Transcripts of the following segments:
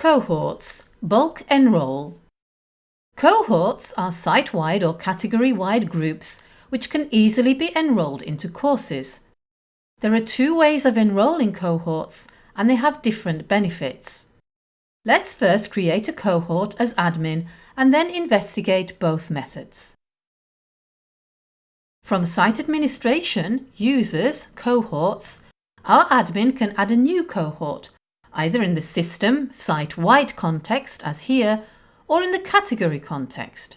Cohorts Bulk Enroll Cohorts are site-wide or category-wide groups which can easily be enrolled into courses. There are two ways of enrolling cohorts and they have different benefits. Let's first create a cohort as admin and then investigate both methods. From Site Administration, Users, Cohorts, our admin can add a new cohort either in the system, site-wide context as here, or in the category context.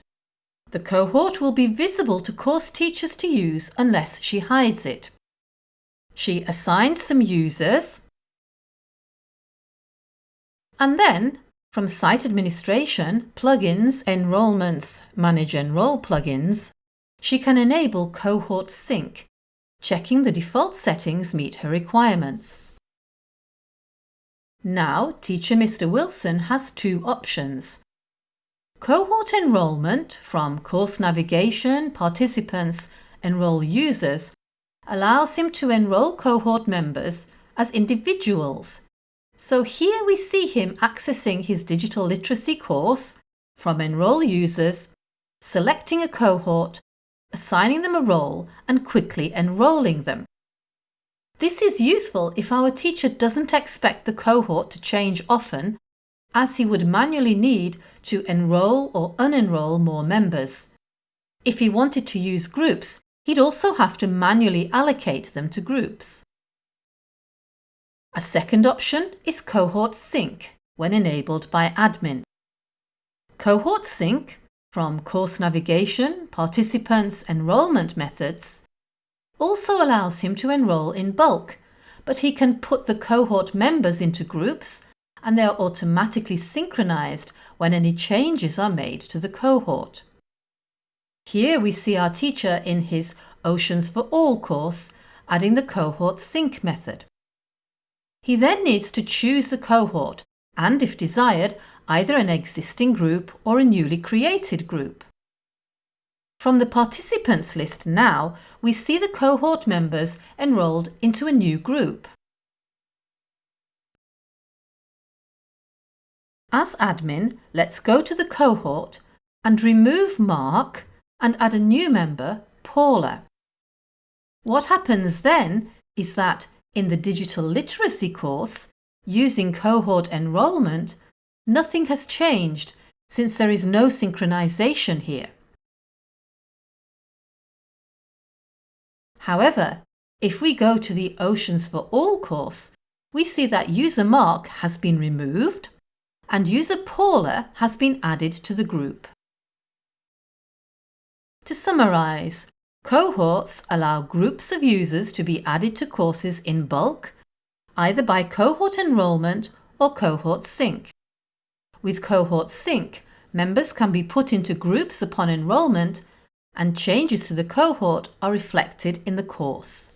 The cohort will be visible to course teachers to use unless she hides it. She assigns some users and then from Site Administration, Plugins, Enrollments, Manage Enroll plugins, she can enable Cohort Sync, checking the default settings meet her requirements. Now, teacher Mr Wilson has two options. Cohort enrolment from course navigation, participants, enroll users allows him to enroll cohort members as individuals. So here we see him accessing his digital literacy course from enroll users, selecting a cohort, assigning them a role and quickly enrolling them. This is useful if our teacher doesn't expect the cohort to change often, as he would manually need to enrol or unenroll more members. If he wanted to use groups, he'd also have to manually allocate them to groups. A second option is Cohort Sync when enabled by admin. Cohort Sync from course navigation, participants, enrolment methods also allows him to enrol in bulk, but he can put the cohort members into groups and they are automatically synchronized when any changes are made to the cohort. Here we see our teacher in his Oceans for All course adding the cohort sync method. He then needs to choose the cohort and, if desired, either an existing group or a newly created group. From the participants list now, we see the cohort members enrolled into a new group. As admin, let's go to the cohort and remove Mark and add a new member, Paula. What happens then is that in the digital literacy course, using cohort enrolment, nothing has changed since there is no synchronization here. However, if we go to the Oceans for All course, we see that user Mark has been removed and user Paula has been added to the group. To summarise, cohorts allow groups of users to be added to courses in bulk, either by cohort enrolment or cohort sync. With cohort sync, members can be put into groups upon enrolment and changes to the cohort are reflected in the course.